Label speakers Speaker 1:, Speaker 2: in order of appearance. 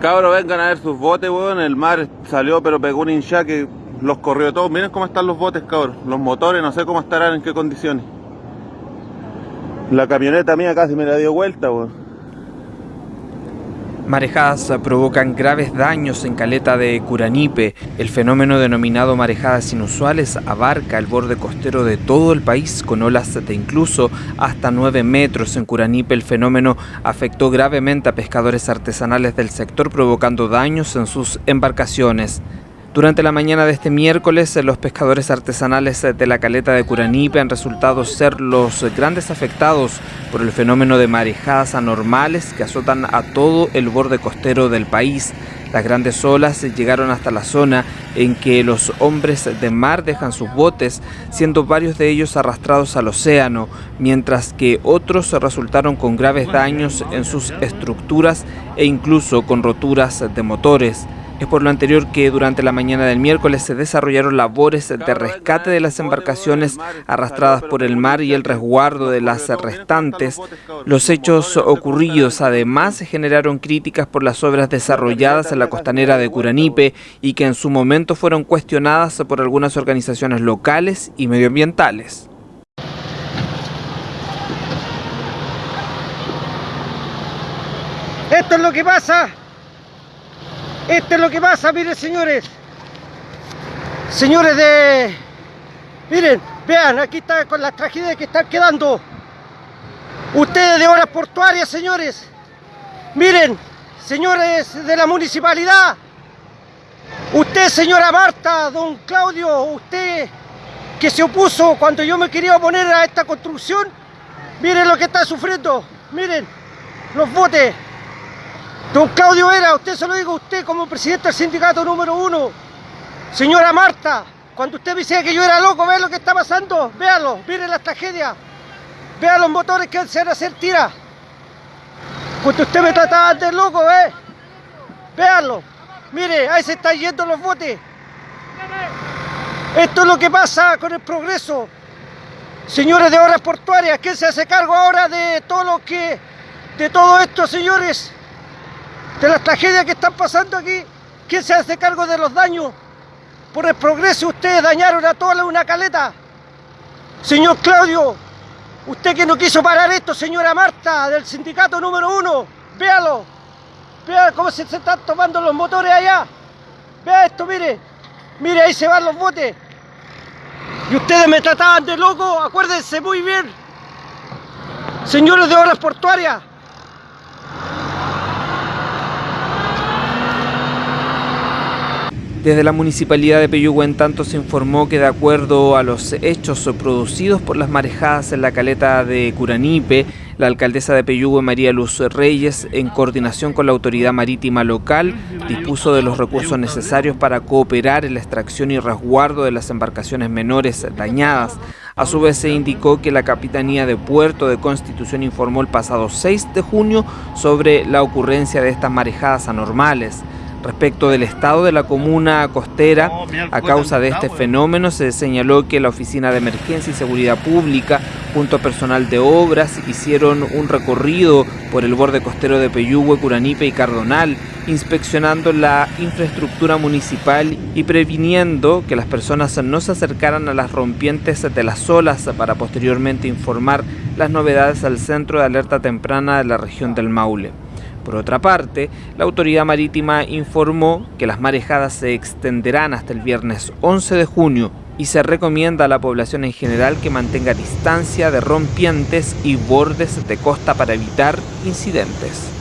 Speaker 1: Cabros, vengan a ver sus botes, weón. El mar salió, pero pegó un hincha que los corrió todos. Miren cómo están los botes, cabros. Los motores, no sé cómo estarán, en qué condiciones. La camioneta mía casi me la dio vuelta, weón.
Speaker 2: Marejadas provocan graves daños en Caleta de Curanipe. El fenómeno denominado marejadas inusuales abarca el borde costero de todo el país con olas de incluso hasta 9 metros. En Curanipe el fenómeno afectó gravemente a pescadores artesanales del sector provocando daños en sus embarcaciones. Durante la mañana de este miércoles, los pescadores artesanales de la caleta de Curanipe han resultado ser los grandes afectados por el fenómeno de marejadas anormales que azotan a todo el borde costero del país. Las grandes olas llegaron hasta la zona en que los hombres de mar dejan sus botes, siendo varios de ellos arrastrados al océano, mientras que otros resultaron con graves daños en sus estructuras e incluso con roturas de motores. Es por lo anterior que durante la mañana del miércoles se desarrollaron labores de rescate de las embarcaciones arrastradas por el mar y el resguardo de las restantes. Los hechos ocurridos además generaron críticas por las obras desarrolladas en la costanera de Curanipe y que en su momento fueron cuestionadas por algunas organizaciones locales y medioambientales.
Speaker 3: Esto es lo que pasa esto es lo que pasa, miren señores. Señores de... Miren, vean, aquí está con las tragedias que están quedando. Ustedes de horas portuarias, señores. Miren, señores de la municipalidad. Usted, señora Marta, don Claudio, usted que se opuso cuando yo me quería oponer a esta construcción. Miren lo que está sufriendo. Miren, los botes. Don Claudio Vera, usted se lo digo a usted como presidente del sindicato número uno. Señora Marta, cuando usted me decía que yo era loco, vea lo que está pasando, véalo, miren las tragedias. Vea los motores que se van a hacer tira. Cuando usted me trataba de loco, ¿eh? Véanlo. Mire, ahí se están yendo los botes. Esto es lo que pasa con el progreso. Señores de obras portuarias, ¿quién se hace cargo ahora de todo lo que... de todo esto, señores? De las tragedias que están pasando aquí. ¿Quién se hace cargo de los daños? Por el progreso ustedes dañaron a toda una caleta. Señor Claudio, usted que no quiso parar esto, señora Marta, del sindicato número uno, véalo. Vea cómo se, están tomando los motores allá. Vea esto, mire. Mire, ahí se van los botes. Y ustedes me trataban de loco, acuérdense muy bien. Señores de obras portuarias,
Speaker 2: Desde la Municipalidad de Peyúgue en tanto se informó que de acuerdo a los hechos producidos por las marejadas en la caleta de Curanipe, la alcaldesa de Peyúgue, María Luz Reyes, en coordinación con la autoridad marítima local, dispuso de los recursos necesarios para cooperar en la extracción y resguardo de las embarcaciones menores dañadas. A su vez se indicó que la Capitanía de Puerto de Constitución informó el pasado 6 de junio sobre la ocurrencia de estas marejadas anormales. Respecto del estado de la comuna costera, a causa de este fenómeno se señaló que la Oficina de Emergencia y Seguridad Pública, junto a personal de obras, hicieron un recorrido por el borde costero de Peyúgue, Curanipe y Cardonal, inspeccionando la infraestructura municipal y previniendo que las personas no se acercaran a las rompientes de las olas para posteriormente informar las novedades al Centro de Alerta Temprana de la región del Maule. Por otra parte, la autoridad marítima informó que las marejadas se extenderán hasta el viernes 11 de junio y se recomienda a la población en general que mantenga distancia de rompientes y bordes de costa para evitar incidentes.